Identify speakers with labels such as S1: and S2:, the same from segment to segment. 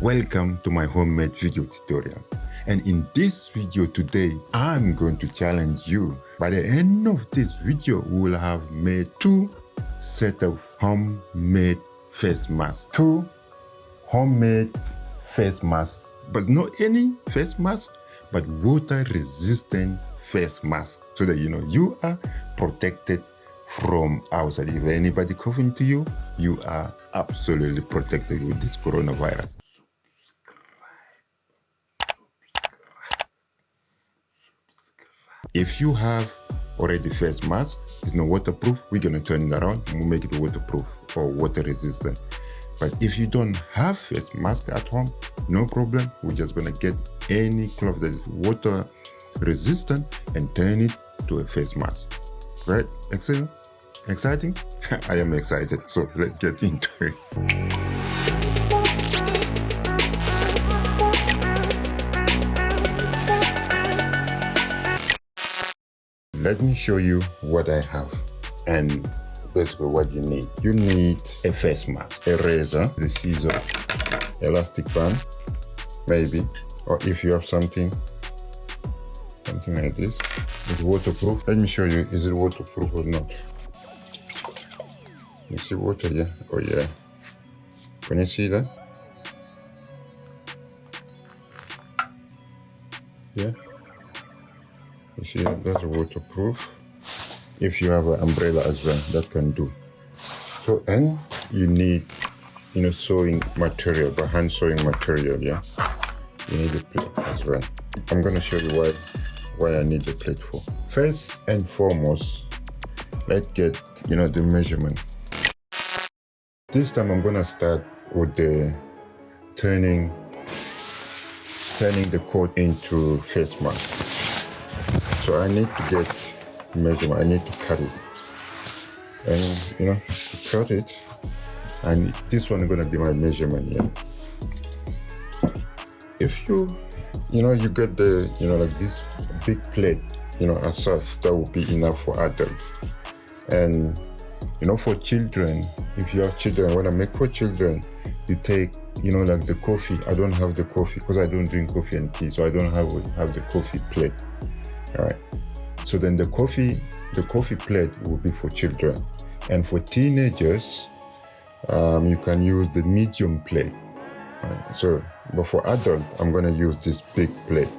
S1: welcome to my homemade video tutorial. And in this video today, I'm going to challenge you. By the end of this video, we will have made two set of homemade face masks. Two homemade face masks, but not any face mask, but water resistant face mask so that you know you are protected from outside. If anybody coughing to you, you are absolutely protected with this coronavirus. If you have already face mask, it's not waterproof, we're gonna turn it around and we'll make it waterproof or water resistant. But if you don't have face mask at home, no problem. We're just gonna get any cloth that is water resistant and turn it to a face mask. Right? Excellent? Exciting? I am excited. So let's get into it. Let me show you what I have and basically what you need. You need a face mask, a razor, the scissors, elastic band, maybe, or if you have something, something like this, it's waterproof. Let me show you, is it waterproof or not? You see water yeah? Oh yeah. Can you see that? Yeah. You see that's waterproof. If you have an umbrella as well, that can do. So and you need you know sewing material, but hand sewing material, yeah. You need a plate as well. I'm gonna show you why why I need the plate for. First and foremost, let's get you know the measurement this time I'm gonna start with the turning turning the coat into face mask. So I need to get measurement, I need to cut it. And you know, cut it, and this one is gonna be my measurement. If you you know you get the you know like this big plate, you know, as such, that will be enough for adults. And you know, for children, if you have children, when I make for children, you take, you know, like the coffee. I don't have the coffee because I don't drink coffee and tea, so I don't have have the coffee plate. All right. So then the coffee, the coffee plate will be for children, and for teenagers, um, you can use the medium plate. Right. So, but for adult, I'm gonna use this big plate.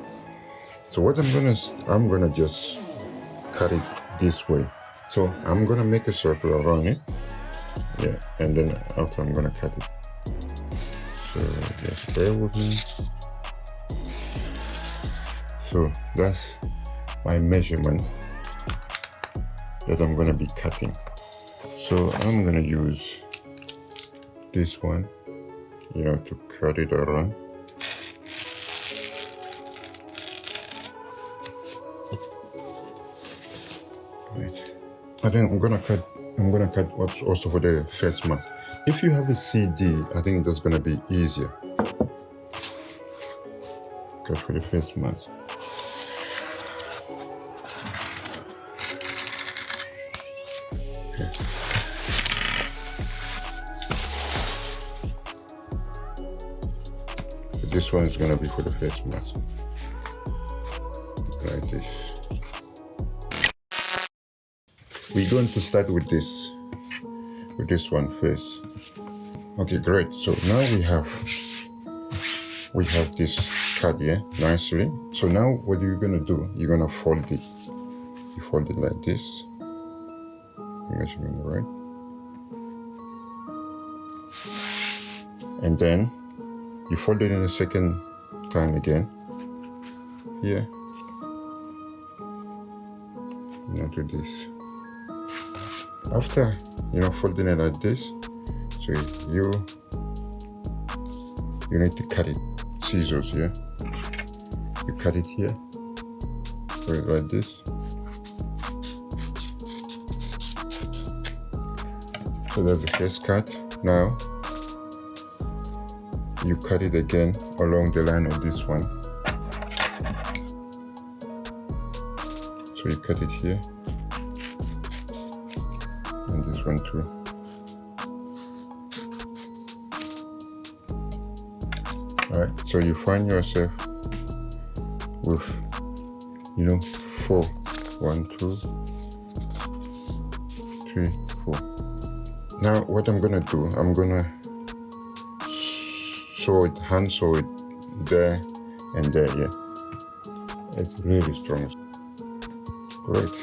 S1: So what I'm gonna, I'm gonna just cut it this way. So I'm gonna make a circle around it. Yeah, and then after I'm gonna cut it. So just bear with me. So that's my measurement that I'm gonna be cutting. So I'm gonna use this one, you know, to cut it around. I think I'm gonna cut I'm gonna cut what's also for the face mask. If you have a CD, I think that's gonna be easier. Cut for the face mask. Okay. this one is gonna be for the face mask. Like this. we're going to start with this with this one first okay great so now we have we have this card here nicely so now what are you're gonna do you're gonna fold it you fold it like this measurement right. And then you fold it in a second time again. Here. Now do this. After you know folding it like this so you you need to cut it. Scissors yeah? You cut it here. It like this so that's the first cut now. You cut it again along the line of this one. So you cut it here. And this one too. Alright, so you find yourself with you know four. One two three now what i'm gonna do i'm gonna sew it hand sew it there and there yeah. It's really strong. Great.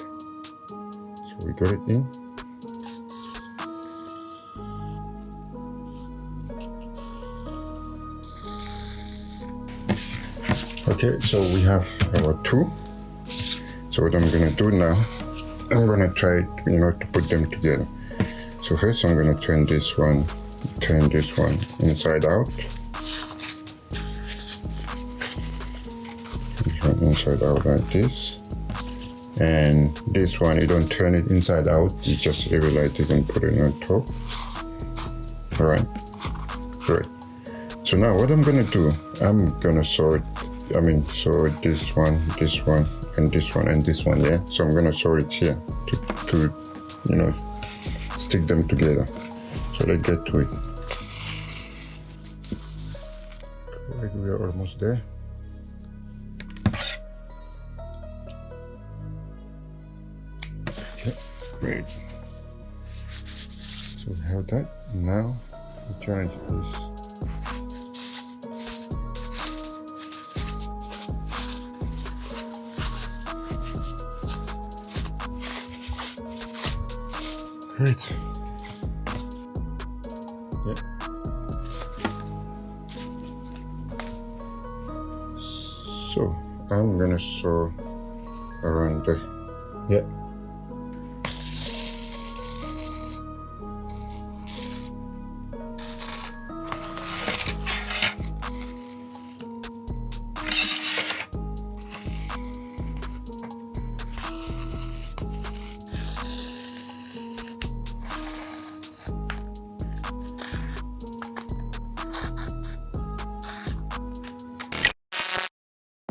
S1: So we got it in. Okay so we have our two. So what i'm gonna do now i'm gonna try you know to put them together so first i'm gonna turn this one turn this one inside out. Inside out like this. And this one you don't turn it inside out you just like you can put it on top. All right great. So now what i'm gonna do i'm gonna sort I mean, so this one, this one, and this one, and this one, yeah? So I'm gonna sew it here to, to you know, stick them together. So let's get to it. We are almost there. Okay, great. So we have that. Now the challenge is Great. Yeah. So I'm gonna sew around the yeah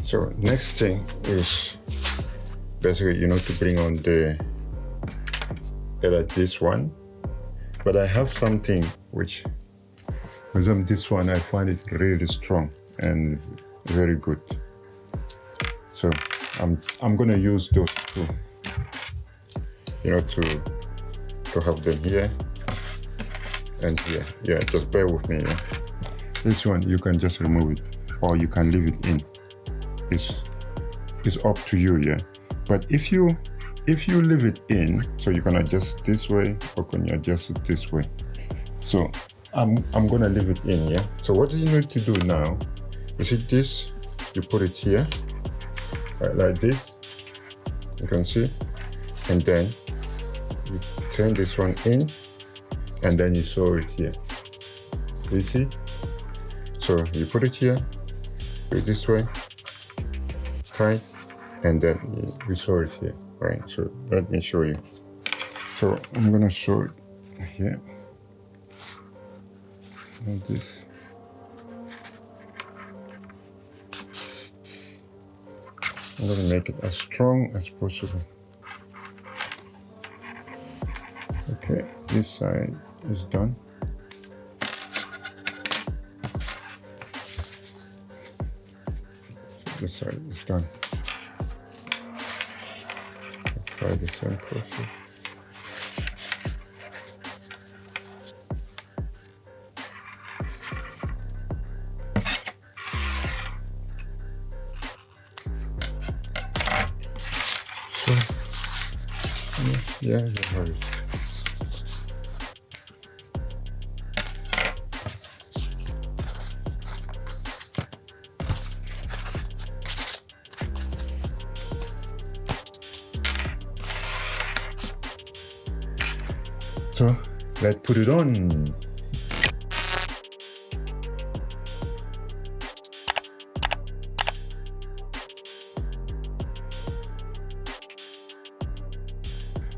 S1: So next thing is basically, you know, to bring on the, like this one. But I have something which, with this one, I find it really strong and very good. So I'm, I'm gonna use those two, you know, to, to have them here and here. Yeah, just bear with me. Yeah? This one, you can just remove it or you can leave it in is is up to you yeah. But if you if you leave it in so you can adjust this way or can you adjust it this way? So i'm i'm gonna leave it in yeah? So what do you need to do now? Is it this? You put it here right, like this you can see? And then you turn this one in and then you sew it here. You see? So you put it here go this way tight and then we saw it here right? So let me show you. So i'm gonna show it here. Like this. I'm gonna make it as strong as possible. Okay this side is done this side is done. Let's try the. So, yeah, yeah, you let's put it on.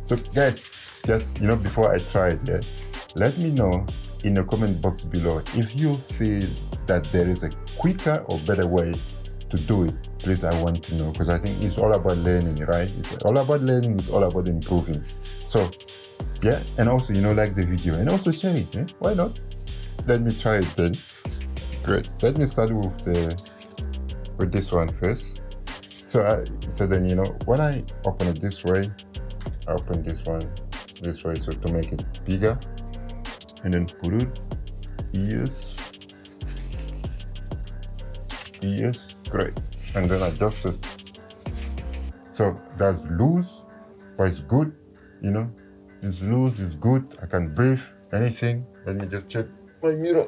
S1: So guys, just you know, before I try it, yeah, let me know in the comment box below if you feel that there is a quicker or better way to do it. Please i want to know because i think it's all about learning right? It's all about learning it's all about improving. So yeah and also you know like the video and also share it eh? why not? Let me try it then. Great. Let me start with the with this one first. So I so then you know when I open it this way, I open this one this way so to make it bigger and then put it ears ears great. And then adjust it. So that's loose but it's good you know it's loose it's good. I can breathe anything. Let me just check my mirror.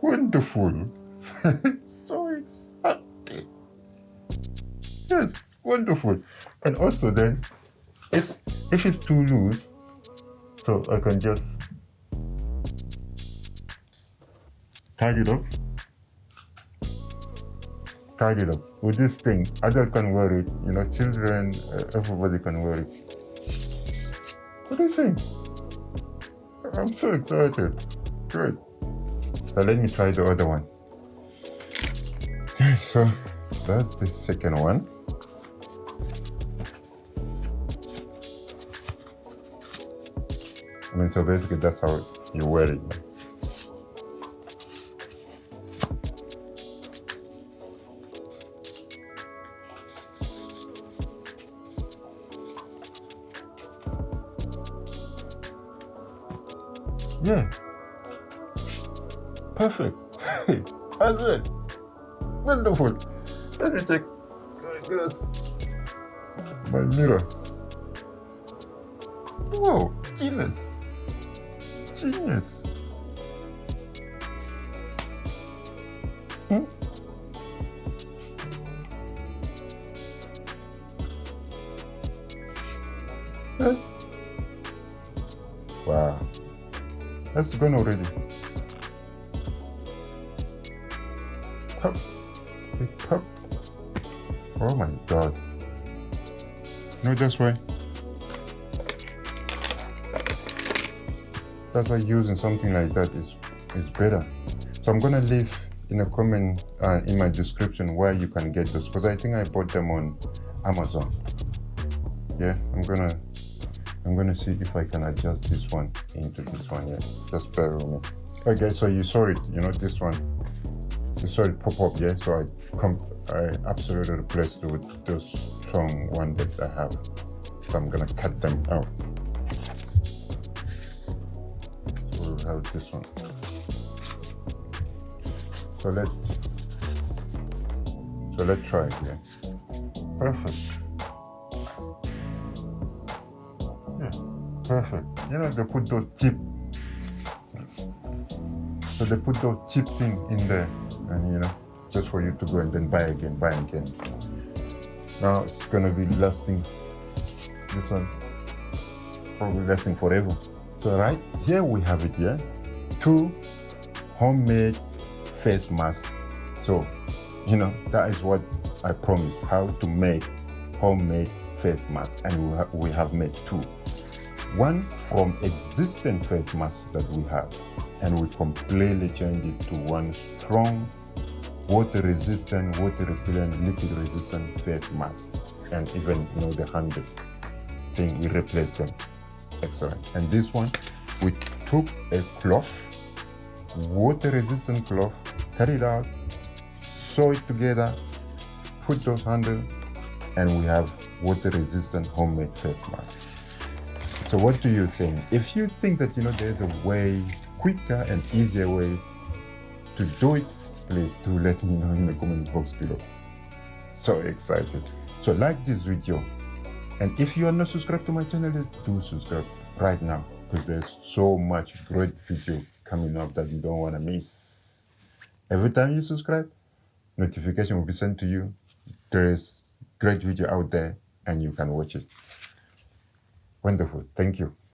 S1: Wonderful. So excited yes wonderful. And also then if if it's too loose so i can just tidy it up. Tidy it up with this thing adult can wear it you know children uh, everybody can wear it. What do you think? I'm so excited. Great. So let me try the other one. Okay, so that's the second one. I mean, so basically that's how you wear it. Yeah. Perfect. That's it. Wonderful. Let me check my glass. My mirror. Whoa, genius. Genius. Hmm? That's gone already. Cup. A cup. Oh my god. No, that's why. That's why using something like that is is better. So I'm gonna leave in a comment uh, in my description where you can get those because I think I bought them on Amazon. Yeah, I'm gonna I'm gonna see if I can adjust this one into this one. Yeah, just bear with me. Okay, so you saw it. You know this one. You saw it pop up. Yeah, so I come I absolutely replaced it with this strong one that I have. So I'm gonna cut them out. So we'll have this one. So let's so let's try it here. Perfect. Perfect. You know they put those chip so they put those chip thing in there and you know just for you to go and then buy again, buy again. Now it's gonna be lasting this one probably lasting forever. So right here we have it here, two homemade face masks. So, you know, that is what I promised, how to make homemade face masks. And we, we have made two. One from existing face masks that we have. And we completely changed it to one strong, water resistant, water repellent, liquid resistant face mask. And even, you know, the handle thing, we replaced them excellent and this one we took a cloth water resistant cloth cut it out sew it together put those handles and we have water resistant homemade face mask so what do you think if you think that you know there's a way quicker and easier way to do it please do let me know in the comment box below so excited so like this video and if you are not subscribed to my channel, do subscribe right now because there's so much great video coming up that you don't want to miss. Every time you subscribe, notification will be sent to you. There is great video out there and you can watch it. Wonderful. Thank you.